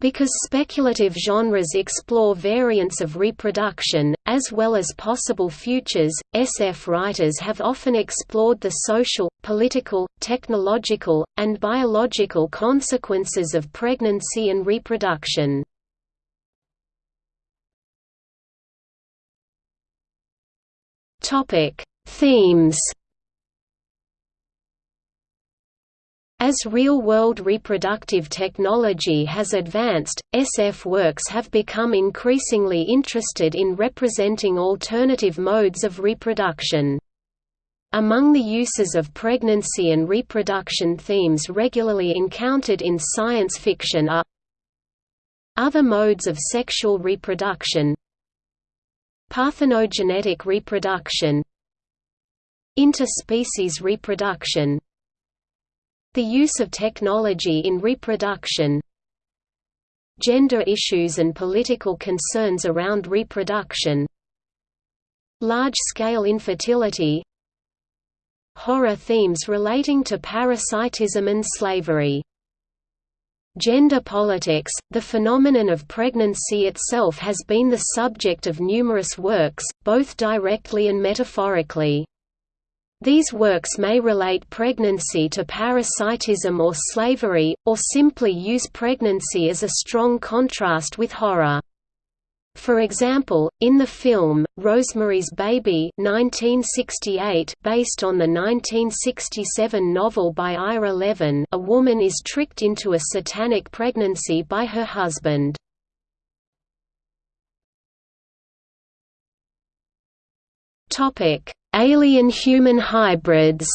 Because speculative genres explore variants of reproduction, as well as possible futures, SF writers have often explored the social, political, technological, and biological consequences of pregnancy and reproduction. Themes As real-world reproductive technology has advanced, SF works have become increasingly interested in representing alternative modes of reproduction. Among the uses of pregnancy and reproduction themes regularly encountered in science fiction are other modes of sexual reproduction parthenogenetic reproduction interspecies reproduction the use of technology in reproduction. Gender issues and political concerns around reproduction. Large-scale infertility. Horror themes relating to parasitism and slavery. Gender politics – The phenomenon of pregnancy itself has been the subject of numerous works, both directly and metaphorically. These works may relate pregnancy to parasitism or slavery, or simply use pregnancy as a strong contrast with horror. For example, in the film, Rosemary's Baby 1968, based on the 1967 novel by Ira Levin a woman is tricked into a satanic pregnancy by her husband. Alien-human hybrids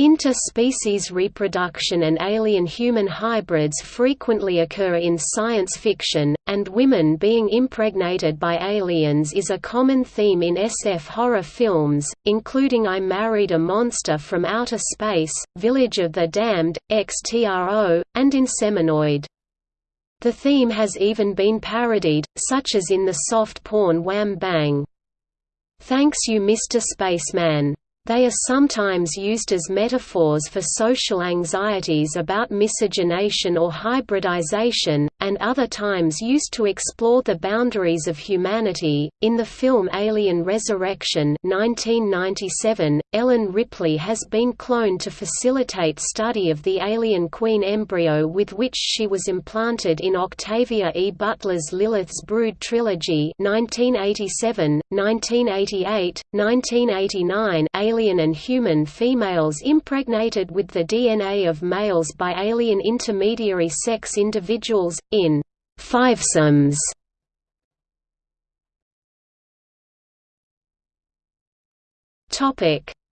Interspecies reproduction and alien-human hybrids frequently occur in science fiction, and women being impregnated by aliens is a common theme in SF horror films, including I Married a Monster from Outer Space, Village of the Damned, XTRO, and Inseminoid. The theme has even been parodied, such as in the soft porn Wham Bang. Thanks You Mr. Spaceman they are sometimes used as metaphors for social anxieties about miscegenation or hybridization, and other times used to explore the boundaries of humanity. In the film Alien Resurrection 1997, Ellen Ripley has been cloned to facilitate study of the alien queen embryo with which she was implanted in Octavia E. Butler's Lilith's Brood trilogy 1987, 1988, 1989 alien and human females impregnated with the DNA of males by alien intermediary sex individuals, in fivesomes.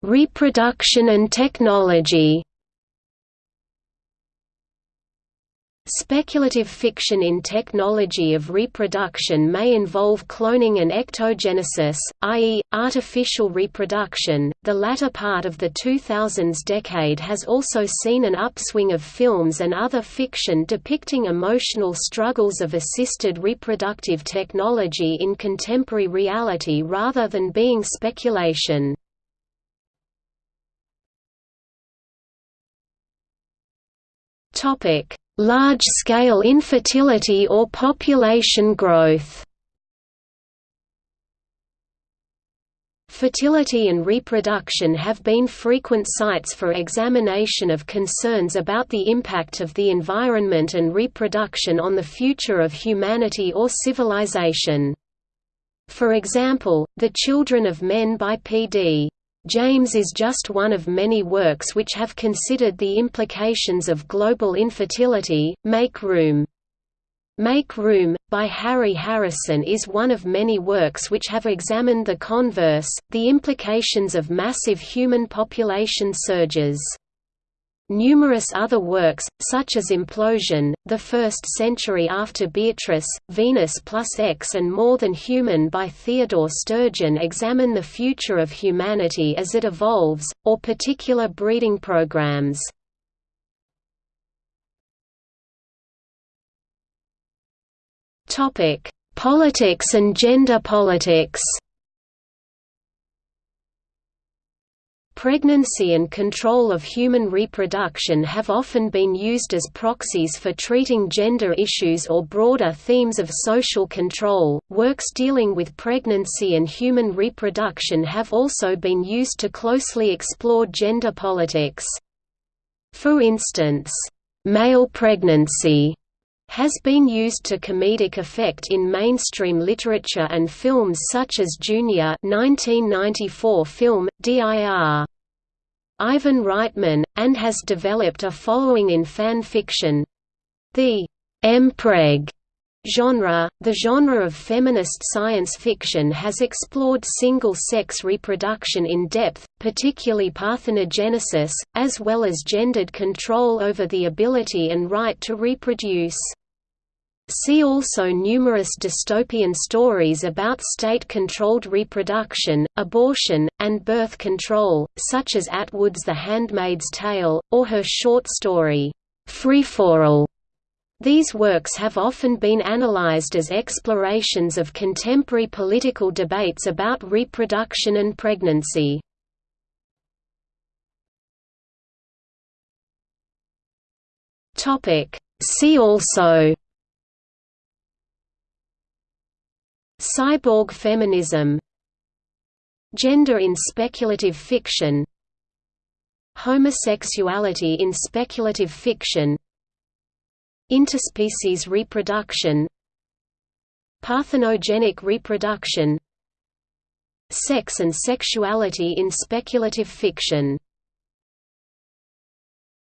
Reproduction and technology Speculative fiction in technology of reproduction may involve cloning and ectogenesis, i.e., artificial reproduction. The latter part of the 2000s decade has also seen an upswing of films and other fiction depicting emotional struggles of assisted reproductive technology in contemporary reality rather than being speculation. Large-scale infertility or population growth. Fertility and reproduction have been frequent sites for examination of concerns about the impact of the environment and reproduction on the future of humanity or civilization. For example, The Children of Men by P.D. James is just one of many works which have considered the implications of global infertility. Make Room. Make Room, by Harry Harrison is one of many works which have examined the converse, the implications of massive human population surges. Numerous other works, such as Implosion, The First Century After Beatrice, Venus plus X and More Than Human by Theodore Sturgeon examine the future of humanity as it evolves, or particular breeding programs. Politics and gender politics Pregnancy and control of human reproduction have often been used as proxies for treating gender issues or broader themes of social control. Works dealing with pregnancy and human reproduction have also been used to closely explore gender politics. For instance, male pregnancy has been used to comedic effect in mainstream literature and films such as Junior 1994 film, DIR. Ivan Reitman, and has developed a following in fan fiction. The mpreg genre, the genre of feminist science fiction has explored single-sex reproduction in depth, particularly parthenogenesis, as well as gendered control over the ability and right to reproduce. See also numerous dystopian stories about state-controlled reproduction, abortion, and birth control, such as Atwood's The Handmaid's Tale, or her short story, Freeforall. These works have often been analyzed as explorations of contemporary political debates about reproduction and pregnancy. See also Cyborg feminism Gender in speculative fiction Homosexuality in speculative fiction Interspecies reproduction Parthenogenic reproduction Sex and sexuality in speculative fiction